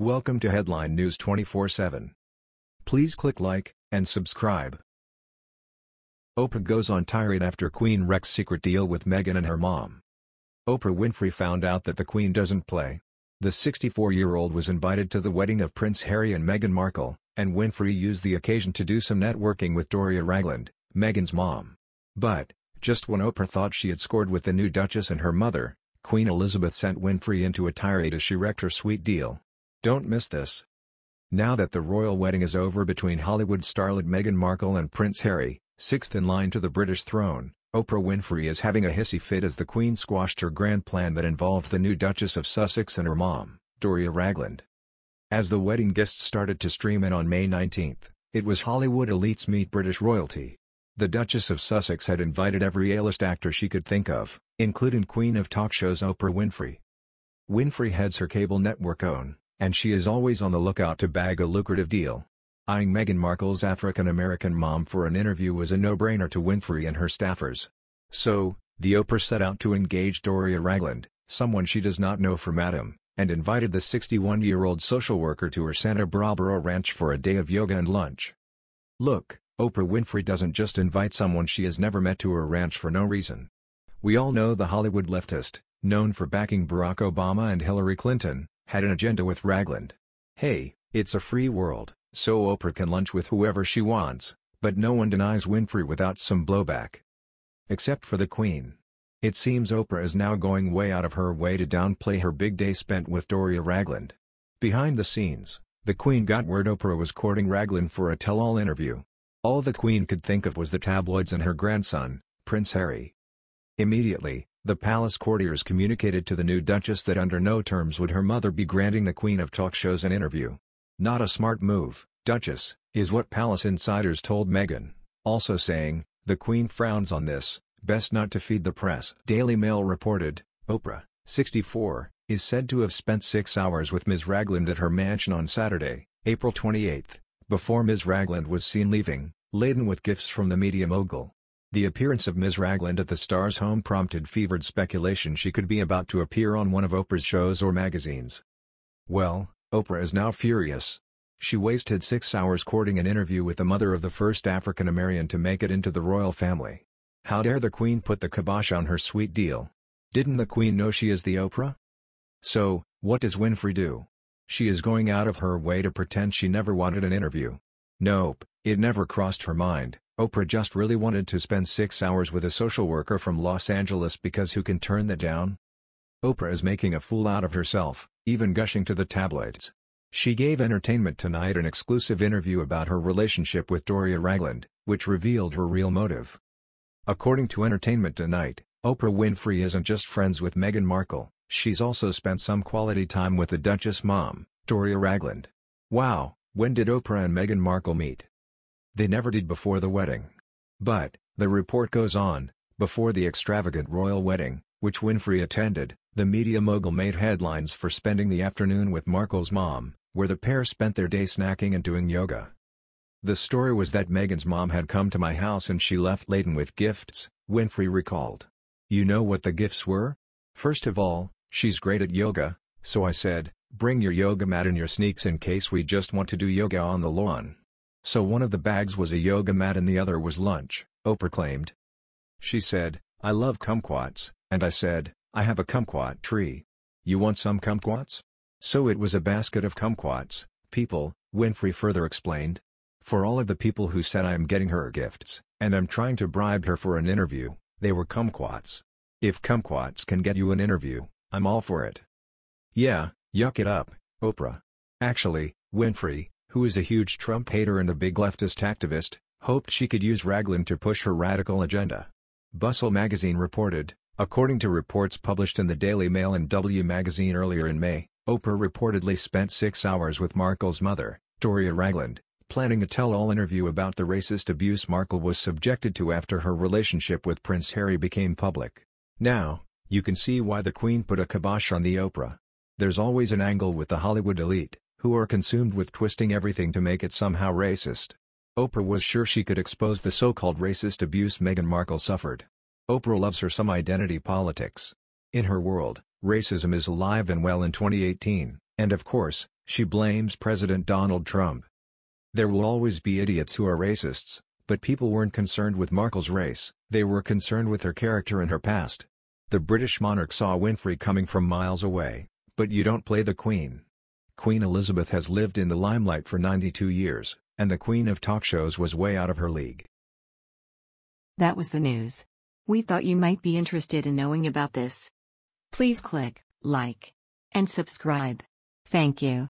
Welcome to Headline News 24/7. Please click like and subscribe. Oprah goes on tirade after Queen wrecks secret deal with Meghan and her mom. Oprah Winfrey found out that the Queen doesn't play. The 64-year-old was invited to the wedding of Prince Harry and Meghan Markle, and Winfrey used the occasion to do some networking with Doria Ragland, Meghan's mom. But, just when Oprah thought she had scored with the new Duchess and her mother, Queen Elizabeth sent Winfrey into a tirade as she wrecked her sweet deal. Don't miss this. Now that the royal wedding is over between Hollywood starlet Meghan Markle and Prince Harry, sixth in line to the British throne, Oprah Winfrey is having a hissy fit as the Queen squashed her grand plan that involved the new Duchess of Sussex and her mom, Doria Ragland. As the wedding guests started to stream in on May 19, it was Hollywood elites meet British royalty. The Duchess of Sussex had invited every A-list actor she could think of, including Queen of talk shows Oprah Winfrey. Winfrey heads her cable network OWN, and she is always on the lookout to bag a lucrative deal. Eyeing Meghan Markle's African-American mom for an interview was a no-brainer to Winfrey and her staffers. So, the Oprah set out to engage Doria Ragland, someone she does not know from Adam, and invited the 61-year-old social worker to her Santa Barbara ranch for a day of yoga and lunch. Look, Oprah Winfrey doesn't just invite someone she has never met to her ranch for no reason. We all know the Hollywood leftist, known for backing Barack Obama and Hillary Clinton, had an agenda with Ragland. Hey, it's a free world, so Oprah can lunch with whoever she wants, but no one denies Winfrey without some blowback. Except for the Queen. It seems Oprah is now going way out of her way to downplay her big day spent with Doria Ragland. Behind the scenes, the Queen got word Oprah was courting Ragland for a tell-all interview. All the Queen could think of was the tabloids and her grandson, Prince Harry. Immediately, the palace courtiers communicated to the new Duchess that under no terms would her mother be granting the Queen of talk shows an interview. Not a smart move, Duchess, is what palace insiders told Meghan, also saying, the Queen frowns on this, best not to feed the press. Daily Mail reported, Oprah, 64, is said to have spent six hours with Ms. Ragland at her mansion on Saturday, April 28, before Ms. Ragland was seen leaving, laden with gifts from the media mogul. The appearance of Ms. Ragland at the star's home prompted fevered speculation she could be about to appear on one of Oprah's shows or magazines. Well, Oprah is now furious. She wasted six hours courting an interview with the mother of the first African-American to make it into the royal family. How dare the Queen put the kibosh on her sweet deal? Didn't the Queen know she is the Oprah? So, what does Winfrey do? She is going out of her way to pretend she never wanted an interview. Nope, it never crossed her mind. Oprah just really wanted to spend six hours with a social worker from Los Angeles because who can turn that down? Oprah is making a fool out of herself, even gushing to the tabloids. She gave Entertainment Tonight an exclusive interview about her relationship with Doria Ragland, which revealed her real motive. According to Entertainment Tonight, Oprah Winfrey isn't just friends with Meghan Markle, she's also spent some quality time with the Duchess mom, Doria Ragland. Wow, when did Oprah and Meghan Markle meet? They never did before the wedding. But, the report goes on, before the extravagant royal wedding, which Winfrey attended, the media mogul made headlines for spending the afternoon with Markle's mom, where the pair spent their day snacking and doing yoga. The story was that Meghan's mom had come to my house and she left laden with gifts, Winfrey recalled. You know what the gifts were? First of all, she's great at yoga, so I said, bring your yoga mat and your sneaks in case we just want to do yoga on the lawn. So one of the bags was a yoga mat and the other was lunch, Oprah claimed. She said, I love kumquats, and I said, I have a kumquat tree. You want some kumquats? So it was a basket of kumquats, people, Winfrey further explained. For all of the people who said I am getting her gifts, and I'm trying to bribe her for an interview, they were kumquats. If kumquats can get you an interview, I'm all for it. Yeah, yuck it up, Oprah. Actually, Winfrey, who is a huge Trump hater and a big leftist activist, hoped she could use Ragland to push her radical agenda. Bustle magazine reported, according to reports published in the Daily Mail and W magazine earlier in May, Oprah reportedly spent six hours with Markle's mother, Doria Ragland, planning a tell-all interview about the racist abuse Markle was subjected to after her relationship with Prince Harry became public. Now, you can see why the Queen put a kibosh on the Oprah. There's always an angle with the Hollywood elite who are consumed with twisting everything to make it somehow racist. Oprah was sure she could expose the so-called racist abuse Meghan Markle suffered. Oprah loves her some identity politics. In her world, racism is alive and well in 2018, and of course, She blames President Donald Trump. There will always be idiots who are racists, but people weren't concerned with Markle's race, they were concerned with her character and her past. The British monarch saw Winfrey coming from miles away, but you don't play the Queen. Queen Elizabeth has lived in the limelight for 92 years, and the Queen of talk shows was way out of her league. That was the news. We thought you might be interested in knowing about this. Please click like and subscribe. Thank you.